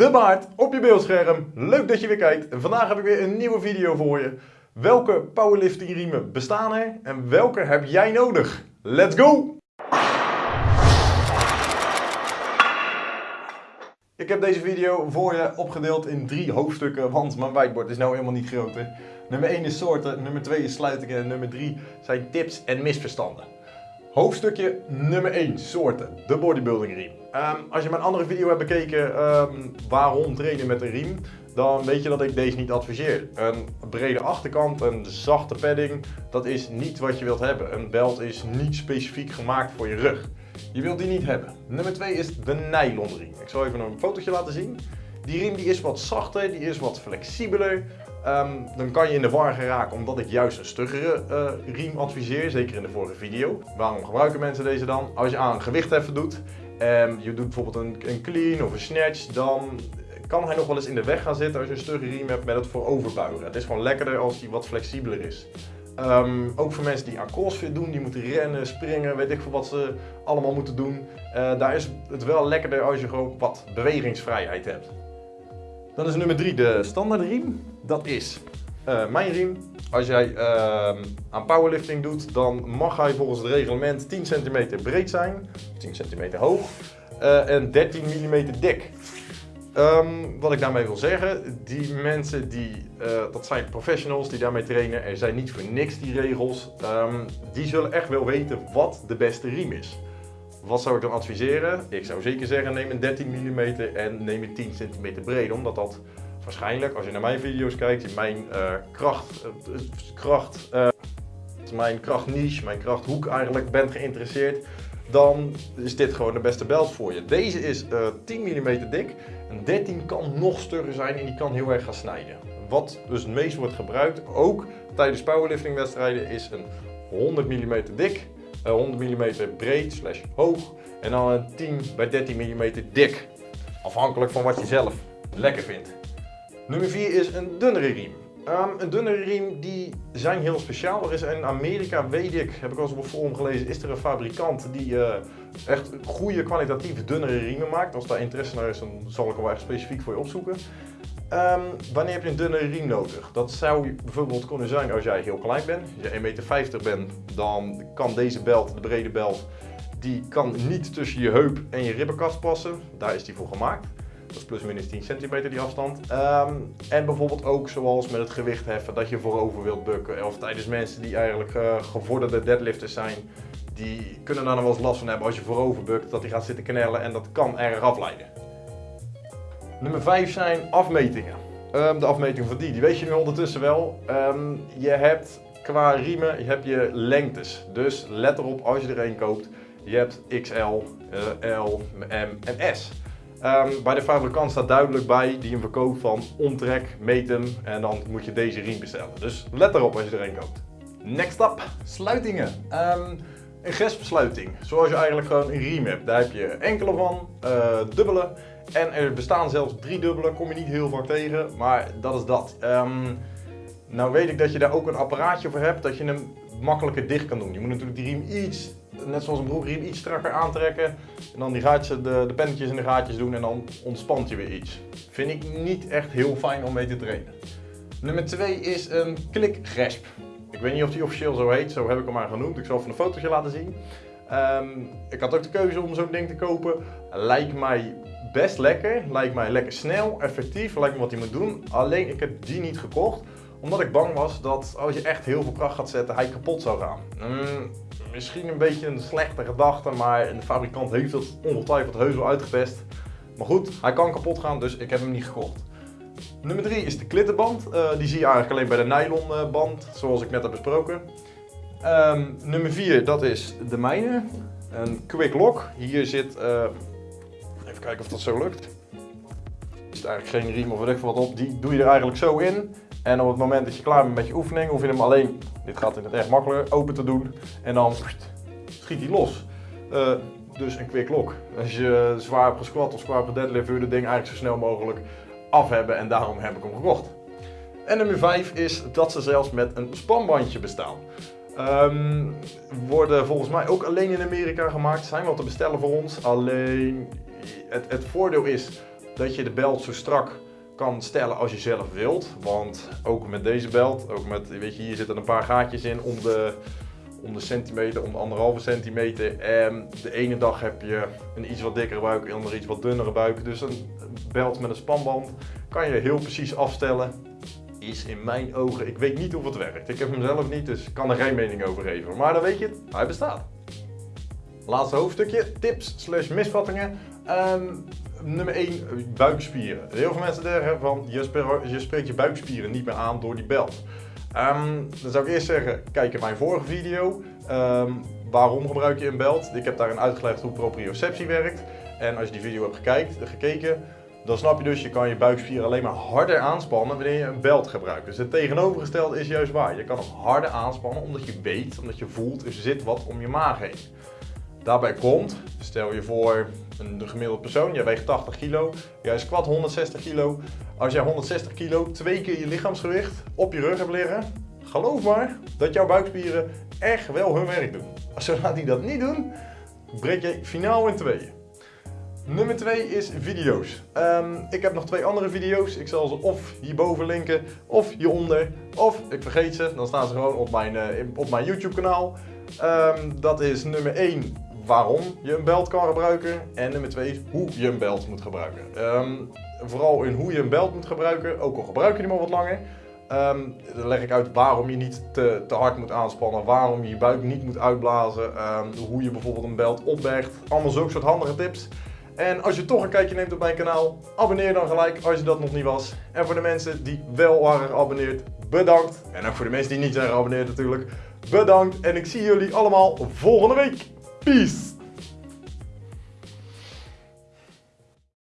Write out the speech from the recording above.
De baard op je beeldscherm. Leuk dat je weer kijkt. En vandaag heb ik weer een nieuwe video voor je. Welke powerlifting riemen bestaan er en welke heb jij nodig? Let's go! Ik heb deze video voor je opgedeeld in drie hoofdstukken, want mijn whiteboard is nou helemaal niet groter. Nummer 1 is soorten, nummer 2 is sluitingen en nummer 3 zijn tips en misverstanden. Hoofdstukje nummer 1, soorten, de bodybuilding riem. Ehm, als je mijn andere video hebt bekeken, ehm, waarom trainen met een riem, dan weet je dat ik deze niet adviseer. Een brede achterkant, een zachte padding, dat is niet wat je wilt hebben. Een belt is niet specifiek gemaakt voor je rug. Je wilt die niet hebben. Nummer 2 is de nylon riem. Ik zal even een fotootje laten zien. Die riem die is wat zachter, die is wat flexibeler. Ehm, dan kan je in de war geraken omdat ik juist een stuggere uh, riem adviseer, zeker in de vorige video. Waarom gebruiken mensen deze dan? Als je aan gewichtheffen doet en je doet bijvoorbeeld een, een clean of een snatch, dan kan hij nog wel eens in de weg gaan zitten als je een stugge riem hebt met het vooroverbuigen. Het is gewoon lekkerder als die wat flexibeler is. Ehm, ook voor mensen die aan crossfit doen, die moeten rennen, springen, weet ik veel wat ze allemaal moeten doen. Uh, daar is het wel lekkerder als je gewoon wat bewegingsvrijheid hebt. Dan is nummer 3 de standaard riem. Dat is uh, mijn riem. Als jij uh, aan powerlifting doet, dan mag hij volgens het reglement 10 cm breed zijn, 10 cm hoog uh, en 13 mm dik. Um, wat ik daarmee wil zeggen, die mensen die, dat zijn professionals die daarmee trainen, er zijn niet voor niks die regels, um, die zullen echt wel weten wat de beste riem is. Wat zou ik dan adviseren? Ik zou zeker zeggen neem een 13 mm en neem een 10 cm breed, omdat dat waarschijnlijk, als je naar mijn video's kijkt, in mijn uh, kracht, uh, kracht uh, mijn krachtniche, mijn krachthoek eigenlijk bent geïnteresseerd, dan is dit gewoon de beste belt voor je. Deze is 10 mm dik, een 13 kan nog stugger zijn en die kan heel erg gaan snijden. Wat dus het meest wordt gebruikt, ook tijdens powerlifting wedstrijden, is een 100 mm dik 100 mm breed slash hoog en dan een 10 bij 13 mm dik. Afhankelijk van wat je zelf lekker vindt. Nummer 4 is een dunnere riem. Um, een dunnere riem die zijn heel speciaal. Er is in Amerika, weet ik, heb ik al eens op een forum gelezen, is er een fabrikant die uh, echt goede kwalitatief dunnere riemen maakt. Als daar interesse naar is, dan zal ik hem wel echt specifiek voor je opzoeken. Um, wanneer heb je een dunnere riem nodig? Dat zou bijvoorbeeld kunnen zijn als jij heel klein bent. Als je 1,50 meter bent, dan kan deze belt, de brede belt, die kan niet tussen je heup en je ribbenkast passen. Daar is die voor gemaakt. Dat is plus minus 10 centimeter die afstand. Um, en bijvoorbeeld ook zoals met het gewicht heffen, dat je voorover wilt bukken. Of tijdens mensen die eigenlijk uh, gevorderde deadlifters zijn, die kunnen daar nog wel eens last van hebben als je voorover bukt, dat die gaat zitten knellen en dat kan erg afleiden. Nummer 5 zijn afmetingen. Um, de afmeting van die, die weet je nu ondertussen wel. Um, je hebt qua riemen je hebt je lengtes. Dus let erop als je er een koopt. Je hebt XL, L, M en S. Um, bij de fabrikant staat duidelijk bij die een verkoopt van omtrek, meet hem en dan moet je deze riem bestellen. Dus let erop als je er een koopt. Next up, sluitingen. een gespsluiting, zoals je eigenlijk gewoon een riem hebt. Daar heb je enkele van, uh, dubbele en er bestaan zelfs drie dubbele, kom je niet heel vaak tegen, maar dat is dat. Um, nou weet ik dat je daar ook een apparaatje voor hebt dat je hem makkelijker dicht kan doen. Je moet natuurlijk die riem iets, net zoals een broekriem, iets strakker aantrekken. En dan die gaatjes, de, de pennetjes in de gaatjes doen en dan ontspant je weer iets. Vind ik niet echt heel fijn om mee te trainen. Nummer 2 is een klikgesp. Ik weet niet of die officieel zo heet, zo heb ik hem maar genoemd. Ik zal even een fotootje laten zien. Um, ik had ook de keuze om zo'n ding te kopen. Lijkt mij best lekker, lijkt mij lekker snel, effectief, lijkt me wat hij moet doen. Alleen ik heb die niet gekocht, omdat ik bang was dat als je echt heel veel kracht gaat zetten, hij kapot zou gaan. Mm, misschien een beetje een slechte gedachte, maar de fabrikant heeft het ongetwijfeld heus wel uitgepest. Maar goed, hij kan kapot gaan, dus ik heb hem niet gekocht. Nummer 3 is de klittenband. Uh, die zie je eigenlijk alleen bij de nylon band, zoals ik net heb besproken. Um, nummer 4, dat is de mijne. Een quick lock. Hier zit uh, Even kijken of dat zo lukt. Er zit eigenlijk geen riem of wat op. Die doe je er eigenlijk zo in. En op het moment dat je klaar bent met je oefening, hoef je hem alleen, dit gaat in het echt makkelijker, open te doen. En dan schiet hij los. Uh, dus een quick lock. Als je zwaar hebt gesquat of zwaar hebt deadlift, wil je het ding eigenlijk zo snel mogelijk af hebben. En daarom heb ik hem gekocht. En nummer 5 is dat ze zelfs met een spanbandje bestaan. Um, worden volgens mij ook alleen in Amerika gemaakt. Zijn wel te bestellen voor ons. Alleen het, het voordeel is dat je de belt zo strak kan stellen als je zelf wilt. Want ook met deze belt, ook met, weet je, hier zitten een paar gaatjes in om de, om de centimeter, om de anderhalve centimeter. En de ene dag heb je een iets wat dikkere buik, de andere iets wat dunnere buik. Dus een belt met een spanband kan je heel precies afstellen. Is in mijn ogen, ik weet niet of het werkt. Ik heb hem zelf niet, dus ik kan er geen mening over geven. Maar dan weet je hij bestaat. Laatste hoofdstukje, tips slash misvattingen. Ehm, nummer 1, buikspieren. Heel veel mensen zeggen van, je, spreekt je buikspieren niet meer aan door die belt. Um, dan zou ik eerst zeggen, kijk in mijn vorige video. Um, waarom gebruik je een belt? Ik heb daarin uitgelegd hoe proprioceptie werkt. En als je die video hebt gekeken, dan snap je dus, je kan je buikspieren alleen maar harder aanspannen wanneer je een belt gebruikt. Dus het tegenovergestelde is juist waar. Je kan hem harder aanspannen omdat je weet, omdat je voelt, er zit wat om je maag heen. Daarbij komt, stel je voor een gemiddelde persoon, jij weegt 80 kilo, jij squat 160 kilo. Als jij 160 kilo twee keer je lichaamsgewicht op je rug hebt liggen, geloof maar dat jouw buikspieren echt wel hun werk doen. Zodra die dat niet doen, breek je finaal in tweeën. Nummer 2 is video's. Um, ik heb nog twee andere video's. Ik zal ze of hierboven linken, of hieronder, of ik vergeet ze. Dan staan ze gewoon op mijn, uh, op mijn YouTube kanaal. Um, dat is nummer 1 waarom je een belt kan gebruiken. En nummer 2 is hoe je een belt moet gebruiken. Um, vooral in hoe je een belt moet gebruiken, ook al gebruik je die maar wat langer. Um, dan leg ik uit waarom je niet te, te, hard moet aanspannen, waarom je je buik niet moet uitblazen, um, hoe je bijvoorbeeld een belt opbergt. Allemaal zulke soort handige tips. En als je toch een kijkje neemt op mijn kanaal, abonneer dan gelijk als je dat nog niet was. En voor de mensen die wel waren geabonneerd, bedankt. En ook voor de mensen die niet zijn geabonneerd natuurlijk, bedankt. En ik zie jullie allemaal volgende week. Peace.